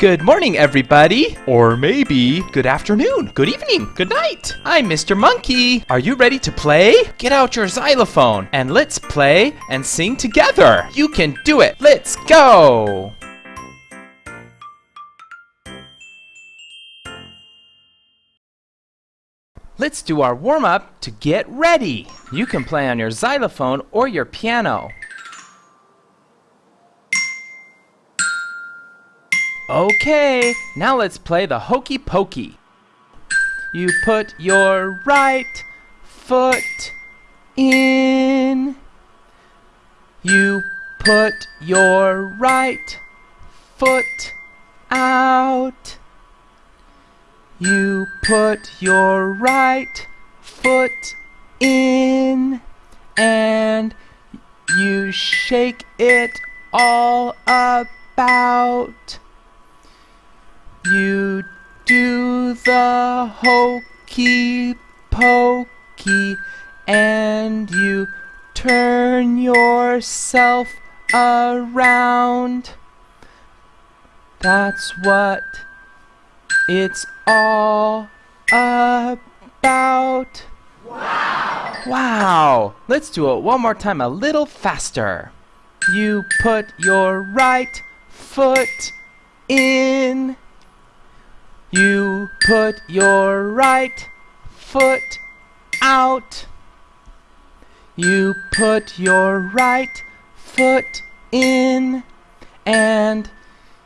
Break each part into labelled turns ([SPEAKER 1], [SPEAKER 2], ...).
[SPEAKER 1] Good morning, everybody. Or maybe good afternoon, good evening, good night. I'm Mr. Monkey. Are you ready to play? Get out your xylophone and let's play and sing together. You can do it. Let's go. Let's do our warm up to get ready. You can play on your xylophone or your piano. Okay, now let's play the hokey pokey. You put your right foot in. You put your right foot out. You put your right foot in and you shake it all about. You do the hokey pokey and you turn yourself around. That's what it's all about. Wow! Wow! Let's do it one more time a little faster. You put your right foot in. You put your right foot out. You put your right foot in and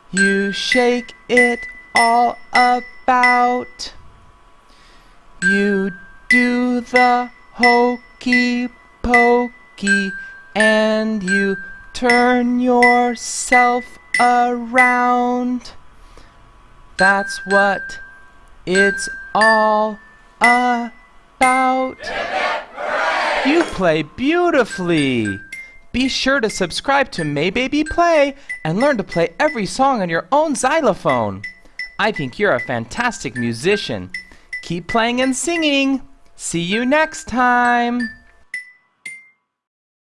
[SPEAKER 1] you shake it all about. You do the hokey pokey and you turn yourself around. That's what it's all about. You play beautifully. Be sure to subscribe to May Baby Play and learn to play every song on your own xylophone. I think you're a fantastic musician. Keep playing and singing. See you next time.